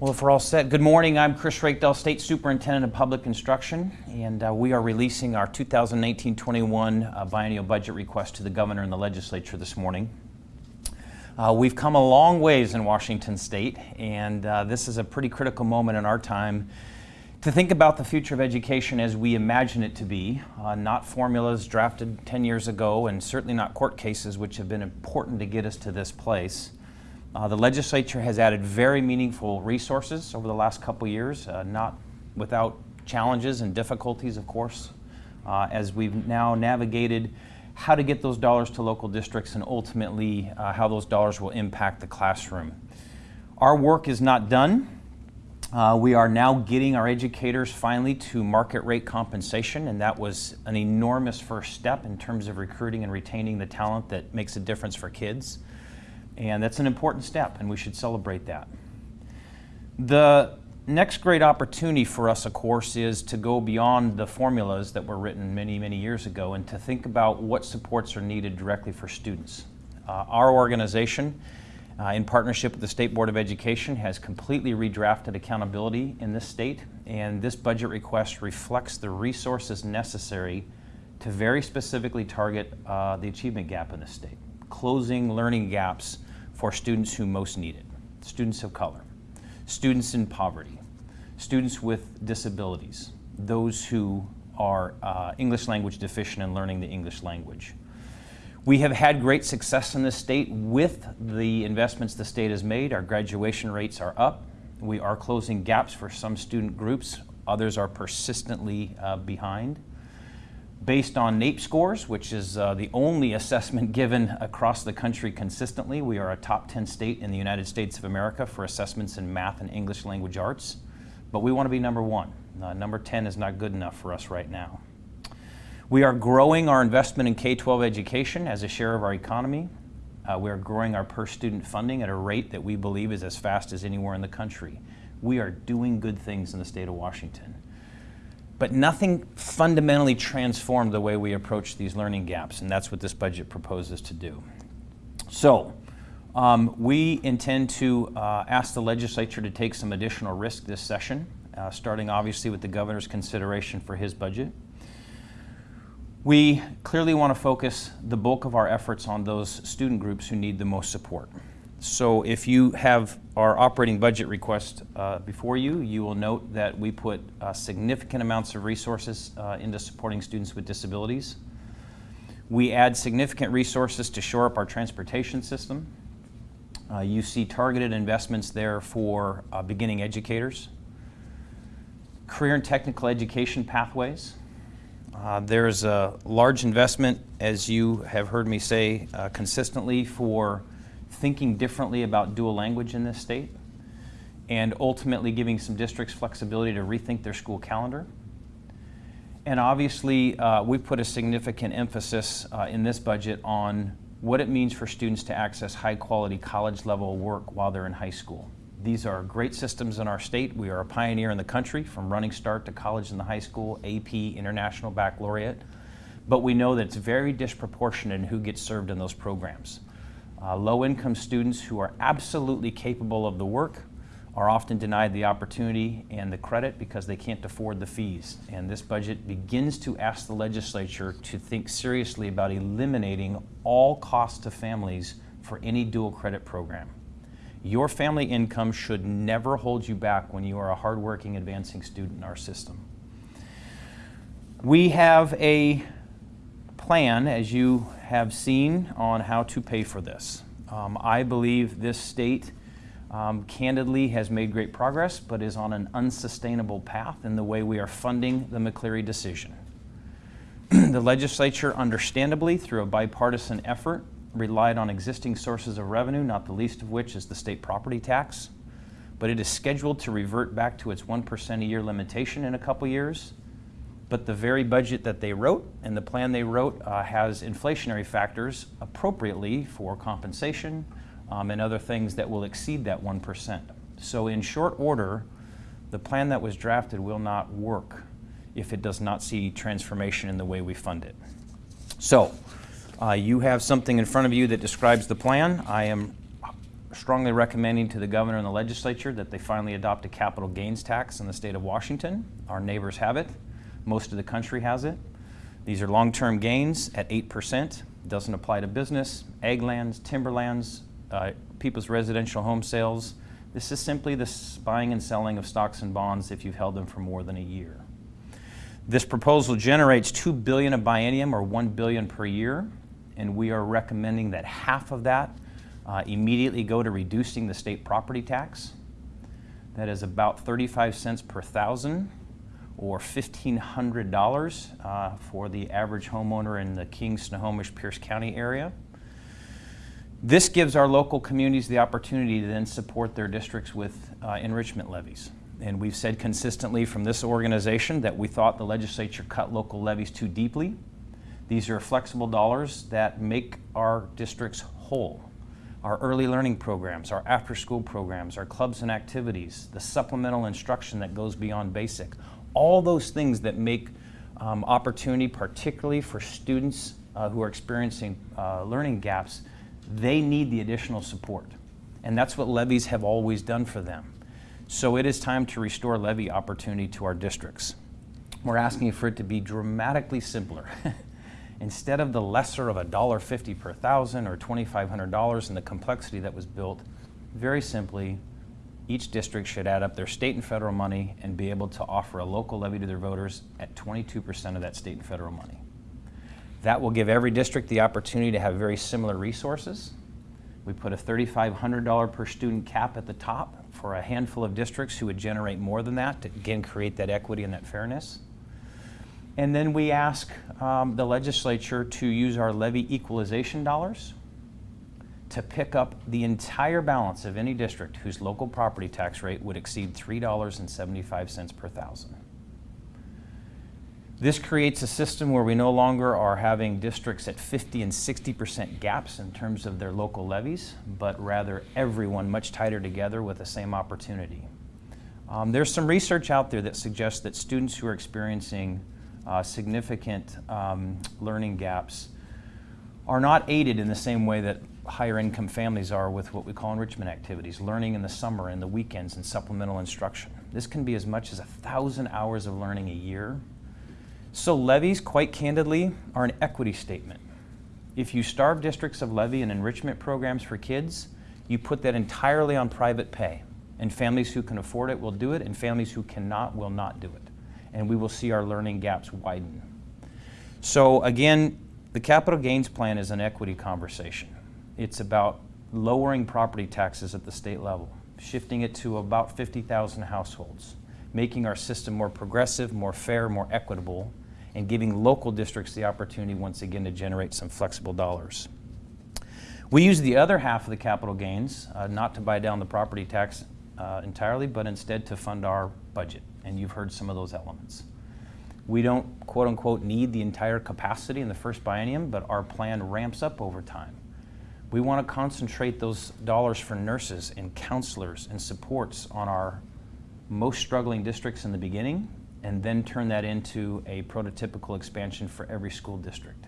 Well, if we're all set, good morning. I'm Chris Reykdal, State Superintendent of Public Instruction, and uh, we are releasing our 2019-21 uh, biennial budget request to the Governor and the Legislature this morning. Uh, we've come a long ways in Washington State, and uh, this is a pretty critical moment in our time to think about the future of education as we imagine it to be, uh, not formulas drafted 10 years ago, and certainly not court cases, which have been important to get us to this place. Uh, the legislature has added very meaningful resources over the last couple years, uh, not without challenges and difficulties, of course, uh, as we've now navigated how to get those dollars to local districts and ultimately uh, how those dollars will impact the classroom. Our work is not done. Uh, we are now getting our educators finally to market rate compensation, and that was an enormous first step in terms of recruiting and retaining the talent that makes a difference for kids. And that's an important step, and we should celebrate that. The next great opportunity for us, of course, is to go beyond the formulas that were written many, many years ago and to think about what supports are needed directly for students. Uh, our organization, uh, in partnership with the State Board of Education, has completely redrafted accountability in this state, and this budget request reflects the resources necessary to very specifically target uh, the achievement gap in the state, closing learning gaps for students who most need it, students of color, students in poverty, students with disabilities, those who are uh, English language deficient in learning the English language. We have had great success in this state with the investments the state has made. Our graduation rates are up. We are closing gaps for some student groups. Others are persistently uh, behind based on NAEP scores, which is uh, the only assessment given across the country consistently. We are a top 10 state in the United States of America for assessments in math and English language arts, but we want to be number one. Uh, number 10 is not good enough for us right now. We are growing our investment in K-12 education as a share of our economy. Uh, we are growing our per student funding at a rate that we believe is as fast as anywhere in the country. We are doing good things in the state of Washington but nothing fundamentally transformed the way we approach these learning gaps, and that's what this budget proposes to do. So, um, we intend to uh, ask the legislature to take some additional risk this session, uh, starting obviously with the governor's consideration for his budget. We clearly want to focus the bulk of our efforts on those student groups who need the most support. So if you have our operating budget request uh, before you, you will note that we put uh, significant amounts of resources uh, into supporting students with disabilities. We add significant resources to shore up our transportation system. Uh, you see targeted investments there for uh, beginning educators. Career and technical education pathways. Uh, there's a large investment, as you have heard me say consistently, for thinking differently about dual language in this state and ultimately giving some districts flexibility to rethink their school calendar. And obviously, uh, we put a significant emphasis uh, in this budget on what it means for students to access high quality college level work while they're in high school. These are great systems in our state. We are a pioneer in the country from Running Start to college and the high school, AP, International Baccalaureate. But we know that it's very disproportionate in who gets served in those programs. Uh, Low-income students who are absolutely capable of the work are often denied the opportunity and the credit because they can't afford the fees. And this budget begins to ask the legislature to think seriously about eliminating all costs to families for any dual credit program. Your family income should never hold you back when you are a hardworking, advancing student in our system. We have a plan, as you have seen, on how to pay for this. Um, I believe this state um, candidly has made great progress, but is on an unsustainable path in the way we are funding the McCleary decision. the legislature, understandably, through a bipartisan effort, relied on existing sources of revenue, not the least of which is the state property tax. But it is scheduled to revert back to its 1% a year limitation in a couple years but the very budget that they wrote and the plan they wrote uh, has inflationary factors appropriately for compensation um, and other things that will exceed that 1%. So in short order, the plan that was drafted will not work if it does not see transformation in the way we fund it. So uh, you have something in front of you that describes the plan. I am strongly recommending to the governor and the legislature that they finally adopt a capital gains tax in the state of Washington. Our neighbors have it. Most of the country has it. These are long-term gains at 8%. Doesn't apply to business, ag lands, timberlands, uh, people's residential home sales. This is simply the buying and selling of stocks and bonds if you've held them for more than a year. This proposal generates 2 billion a biennium or 1 billion per year, and we are recommending that half of that uh, immediately go to reducing the state property tax. That is about 35 cents per thousand or $1,500 uh, for the average homeowner in the King, Snohomish, Pierce County area. This gives our local communities the opportunity to then support their districts with uh, enrichment levies. And we've said consistently from this organization that we thought the legislature cut local levies too deeply. These are flexible dollars that make our districts whole. Our early learning programs, our after school programs, our clubs and activities, the supplemental instruction that goes beyond basic, all those things that make um, opportunity, particularly for students uh, who are experiencing uh, learning gaps, they need the additional support. And that's what levies have always done for them. So it is time to restore levy opportunity to our districts. We're asking for it to be dramatically simpler. Instead of the lesser of $1.50 per thousand or $2,500 and the complexity that was built, very simply, each district should add up their state and federal money and be able to offer a local levy to their voters at 22% of that state and federal money. That will give every district the opportunity to have very similar resources. We put a $3,500 per student cap at the top for a handful of districts who would generate more than that to again create that equity and that fairness. And then we ask um, the legislature to use our levy equalization dollars to pick up the entire balance of any district whose local property tax rate would exceed $3.75 per thousand. This creates a system where we no longer are having districts at 50 and 60% gaps in terms of their local levies, but rather everyone much tighter together with the same opportunity. Um, there's some research out there that suggests that students who are experiencing uh, significant um, learning gaps are not aided in the same way that higher income families are with what we call enrichment activities, learning in the summer and the weekends and supplemental instruction. This can be as much as a thousand hours of learning a year so levies, quite candidly, are an equity statement. If you starve districts of levy and enrichment programs for kids, you put that entirely on private pay. And families who can afford it will do it, and families who cannot will not do it. And we will see our learning gaps widen. So again, the capital gains plan is an equity conversation. It's about lowering property taxes at the state level, shifting it to about 50,000 households, making our system more progressive, more fair, more equitable, and giving local districts the opportunity once again to generate some flexible dollars. We use the other half of the capital gains uh, not to buy down the property tax uh, entirely, but instead to fund our budget. And you've heard some of those elements. We don't, quote unquote, need the entire capacity in the first biennium, but our plan ramps up over time. We want to concentrate those dollars for nurses and counselors and supports on our most struggling districts in the beginning and then turn that into a prototypical expansion for every school district.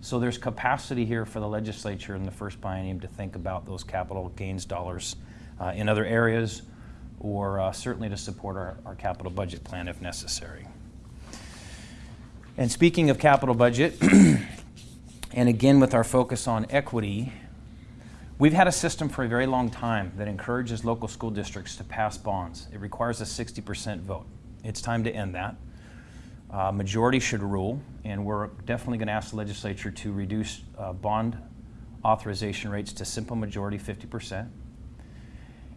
So there's capacity here for the legislature in the first biennium to think about those capital gains dollars uh, in other areas or uh, certainly to support our, our capital budget plan if necessary. And speaking of capital budget, and again with our focus on equity, we've had a system for a very long time that encourages local school districts to pass bonds. It requires a 60% vote. It's time to end that. Uh, majority should rule, and we're definitely going to ask the legislature to reduce uh, bond authorization rates to simple majority 50%,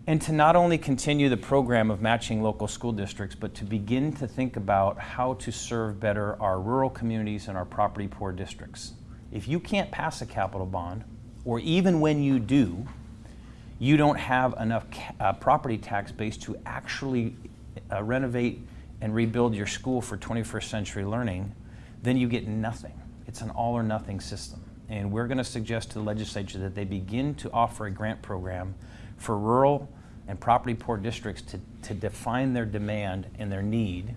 and to not only continue the program of matching local school districts, but to begin to think about how to serve better our rural communities and our property poor districts. If you can't pass a capital bond, or even when you do, you don't have enough uh, property tax base to actually uh, renovate and rebuild your school for 21st century learning, then you get nothing. It's an all or nothing system. And we're going to suggest to the legislature that they begin to offer a grant program for rural and property poor districts to, to define their demand and their need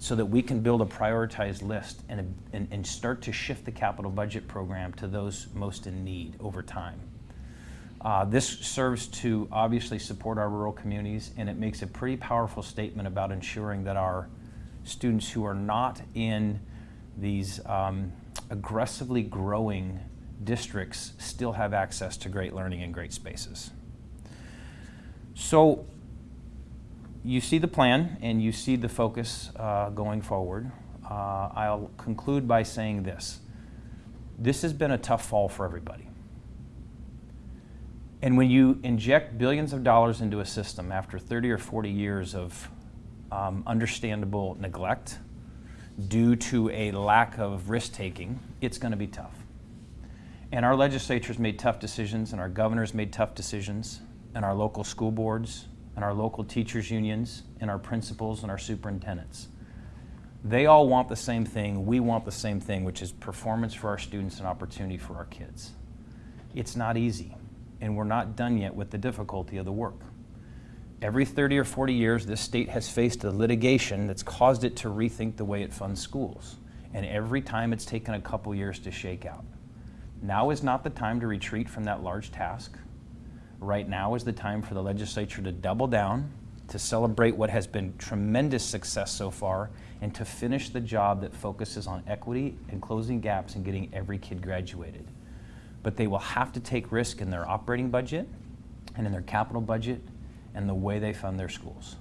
so that we can build a prioritized list and, and, and start to shift the capital budget program to those most in need over time. Uh, this serves to obviously support our rural communities, and it makes a pretty powerful statement about ensuring that our students who are not in these um, aggressively growing districts still have access to great learning and great spaces. So you see the plan and you see the focus uh, going forward. Uh, I'll conclude by saying this. This has been a tough fall for everybody. And when you inject billions of dollars into a system after 30 or 40 years of um, understandable neglect due to a lack of risk taking, it's going to be tough. And our legislatures made tough decisions, and our governors made tough decisions, and our local school boards, and our local teachers' unions, and our principals, and our superintendents. They all want the same thing. We want the same thing, which is performance for our students and opportunity for our kids. It's not easy, and we're not done yet with the difficulty of the work. Every 30 or 40 years, this state has faced a litigation that's caused it to rethink the way it funds schools. And every time it's taken a couple years to shake out. Now is not the time to retreat from that large task. Right now is the time for the legislature to double down, to celebrate what has been tremendous success so far, and to finish the job that focuses on equity and closing gaps and getting every kid graduated. But they will have to take risk in their operating budget and in their capital budget and the way they fund their schools.